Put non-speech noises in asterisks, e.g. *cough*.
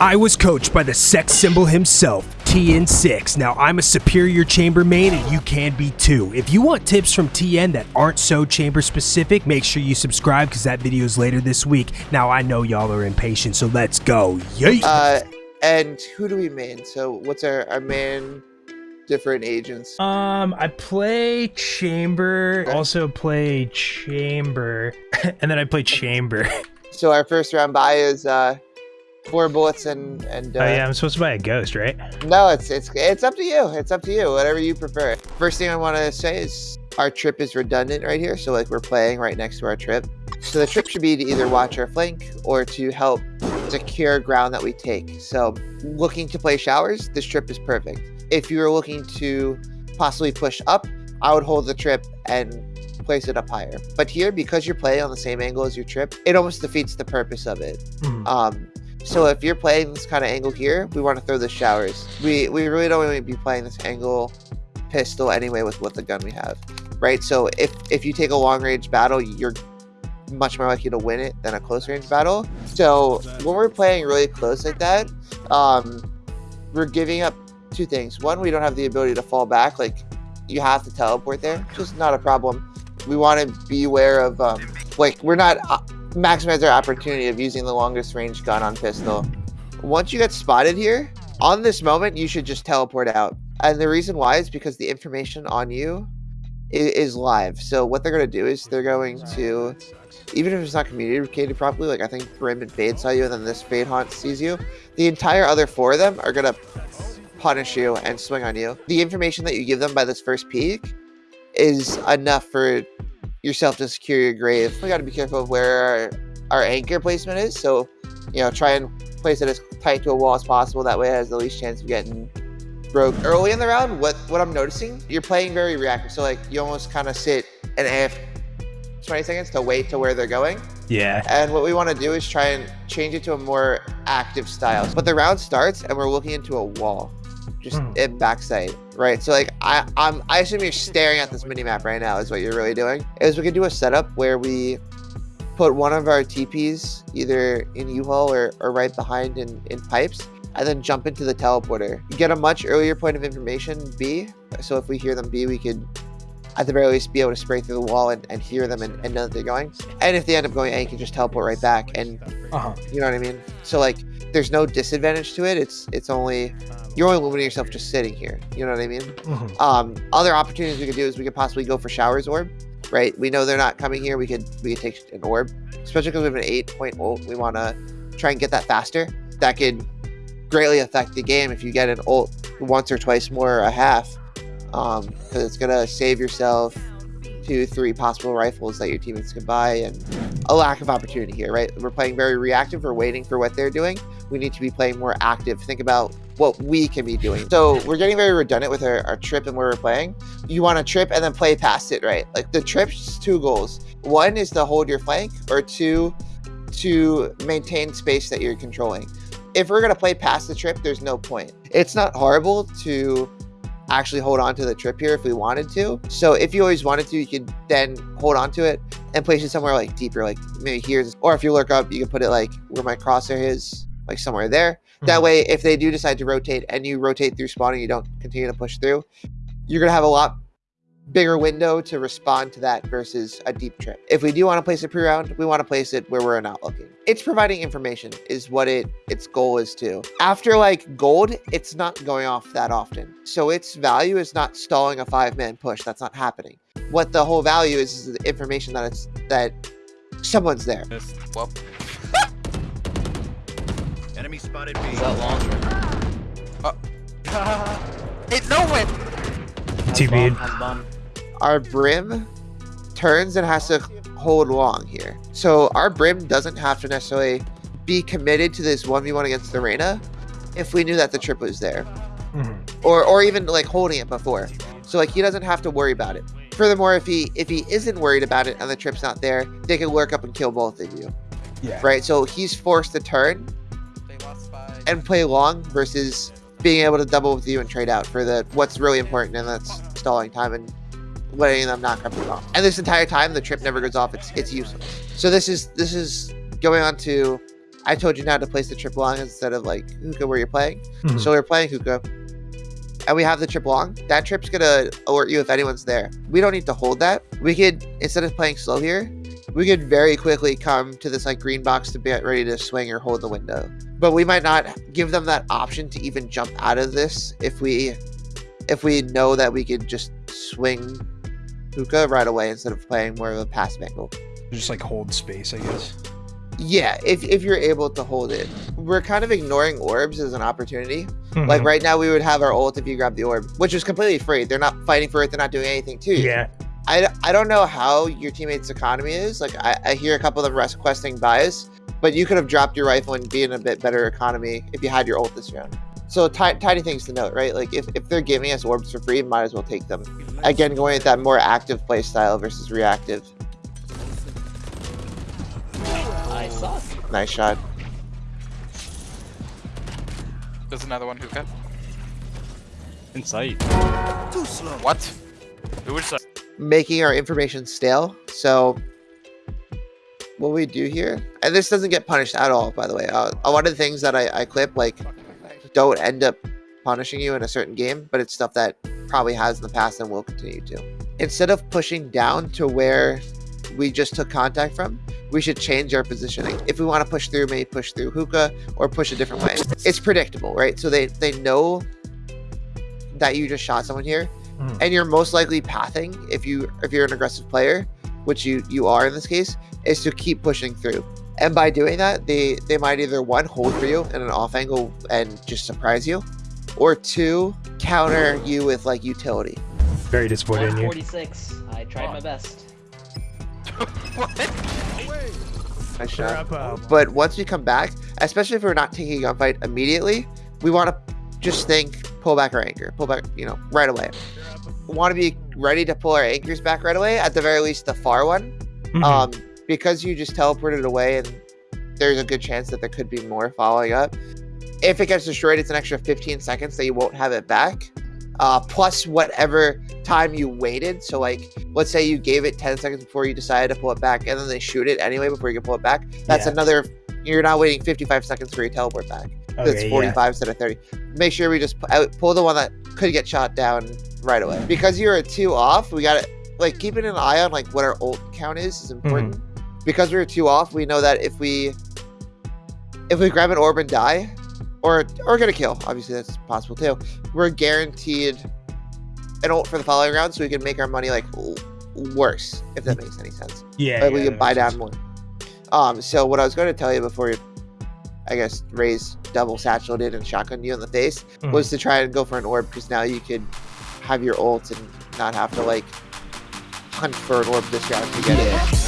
I was coached by the sex symbol himself, TN6. Now, I'm a superior chamber main and you can be too. If you want tips from TN that aren't so chamber specific, make sure you subscribe because that video is later this week. Now, I know y'all are impatient, so let's go. Yay! Uh, and who do we main? So what's our, our main different agents? Um, I play chamber, also play chamber, *laughs* and then I play chamber. So our first round buy is uh, four bullets and and. Uh, oh yeah, I'm supposed to buy a ghost, right? No, it's it's it's up to you. It's up to you. Whatever you prefer. First thing I want to say is our trip is redundant right here. So like we're playing right next to our trip. So the trip should be to either watch our flank or to help secure ground that we take. So looking to play showers, this trip is perfect. If you are looking to possibly push up, I would hold the trip and place it up higher. But here, because you're playing on the same angle as your trip, it almost defeats the purpose of it. Mhm. Um, so if you're playing this kind of angle here, we want to throw the showers. We we really don't want to be playing this angle pistol anyway with what the gun we have, right? So if if you take a long range battle, you're much more likely to win it than a close range battle. So when we're playing really close like that, um, we're giving up two things. One, we don't have the ability to fall back. Like you have to teleport there, is not a problem. We want to be aware of um, like we're not uh, maximize our opportunity of using the longest range gun on pistol. Once you get spotted here, on this moment, you should just teleport out. And the reason why is because the information on you is, is live. So what they're going to do is they're going to, even if it's not communicated properly, like I think Brim and Fade saw you and then this Fade Haunt sees you, the entire other four of them are going to punish you and swing on you. The information that you give them by this first peek is enough for yourself to secure your grave. We got to be careful of where our, our anchor placement is. So, you know, try and place it as tight to a wall as possible. That way it has the least chance of getting broke. Early in the round, what, what I'm noticing, you're playing very reactive. So, like, you almost kind of sit and AF 20 seconds to wait to where they're going. Yeah. And what we want to do is try and change it to a more active style. But the round starts and we're looking into a wall, just Hmm. in backside, right? So like I, I'm, I assume you're staring at this mini map right now. Is what you're really doing. Is we could do a setup where we put one of our TPs either in U-Hall or, or right behind in, in pipes, and then jump into the teleporter. Get a much earlier point of information B. So if we hear them B, we could at the very least be able to spray through the wall and, and hear them and, and know that they're going. And if they end up going A, you can just teleport right back and Uh-huh. you know what I mean? So like there's no disadvantage to it. It's it's only you're only limiting yourself just sitting here. You know what I mean? Mhm. Um other opportunities we could do is we could possibly go for showers orb. Right? We know they're not coming here. We could we could take an orb. Especially because we have an eight point ult. We wanna try and get that faster. That could greatly affect the game if you get an ult once or twice more or a half. Um, because it's gonna save yourself two, three possible rifles that your teammates can buy and a lack of opportunity here, right? We're playing very reactive. We're waiting for what they're doing. We need to be playing more active. Think about what we can be doing. So we're getting very redundant with our, our trip and where we're playing. You want to trip and then play past it, right? Like the trip's two goals. One is to hold your flank, or two, to maintain space that you're controlling. If we're gonna play past the trip, there's no point. It's not horrible to actually hold on to the trip here if we wanted to. So if you always wanted to, you could then hold on to it and place it somewhere like deeper, like maybe here's, or if you look up, you can put it like where my crosshair is, like somewhere there. That Mhm. way, if they do decide to rotate and you rotate through spawning, you don't continue to push through, you're gonna have a lot bigger window to respond to that versus a deep trip. If we do want to place a pre-round, we want to place it where we're not looking. It's providing information is what it its goal is to. After like gold, it's not going off that often. So its value is not stalling a five-man push. That's not happening. What the whole value is is the information that it's that someone's there. Well, *laughs* enemy spotted B. Is that uh. launcher? It no win. TB'd. Our brim turns and has to hold long here. So our brim doesn't have to necessarily be committed to this 1v1 against the Reyna if we knew that the trip was there. Mhm. or or even like holding it before. So like he doesn't have to worry about it. Furthermore, if he if he isn't worried about it and the trip's not there, they can lurk up and kill both of you. Yeah. Right? So he's forced to turn and play long versus being able to double with you and trade out for the what's really important and that's stalling time and letting them knock up the bomb. And this entire time the trip never goes off, it's it's useless. So this is this is going on to I told you now to place the trip long instead of like hookah where you're playing. Mhm. So we're playing hookah. And we have the trip long. That trip's gonna alert you if anyone's there. We don't need to hold that. We could instead of playing slow here, we could very quickly come to this like green box to get ready to swing or hold the window. But we might not give them that option to even jump out of this if we if we know that we could just swing hookah right away instead of playing more of a passive angle. Just like hold space, I guess. Yeah, if, if you're able to hold it. We're kind of ignoring orbs as an opportunity. Mm-hmm. Like right now, we would have our ult if you grab the orb, which is completely free. They're not fighting for it. They're not doing anything to you. Yeah. I, I don't know how your teammates' economy is. Like I, I hear a couple of them requesting buys, but you could have dropped your rifle and be in a bit better economy if you had your ult this round. So ti- tiny things to note, right? Like if, if they're giving us orbs for free, might as well take them. Again, going with that more active play style versus reactive. I suck. Nice shot. There's another one hookah. In sight. Too slow. What? Who is that? making our information stale. So what we do here, and this doesn't get punished at all, by the way. Uh, a lot of the things that I, I clip like don't end up punishing you in a certain game, but it's stuff that probably has in the past and will continue to. Instead of pushing down to where we just took contact from, we should change our positioning. If we want to push through, maybe push through hookah or push a different way. It's predictable, right? So they they know that you just shot someone here, Mhm. and you're most likely pathing if you if you're an aggressive player, which you you are in this case, is to keep pushing through. And by doing that, they they might either one hold for you in an off angle and just surprise you, or two counter you with like utility. Very disappointed in you. 146. I tried my best. *laughs* what? Nice shot. But once we come back, especially if we're not taking a gunfight immediately, we want to just think pull back our anchor, pull back, you know, right away. We want to be ready to pull our anchors back right away. At the very least, the far one, Mhm. um, because you just teleported away, and there's a good chance that there could be more following up. If it gets destroyed, it's an extra 15 seconds that you won't have it back. Uh, plus whatever time you waited. So like, let's say you gave it 10 seconds before you decided to pull it back, and then they shoot it anyway before you can pull it back. That's Yeah. another. You're now waiting 55 seconds for your teleport back. That's Okay, yeah. 45 instead of 30. Make sure we just pull the one that could get shot down right away. Because you're a two off, we gotta like keeping an eye on like what our ult count is is important. Because we're two off, we know that if we if we grab an orb and die, or or get a kill, obviously that's possible too. We're guaranteed an ult for the following round, so we can make our money like worse, if that makes any sense Yeah. like we can buy makes down sense. more. Um, so what I was going to tell you before, I guess, Raze double satchel did and shotgun you in the face Mhm. was to try and go for an orb because now you could have your ult and not have to like hunt for an orb this round to get it.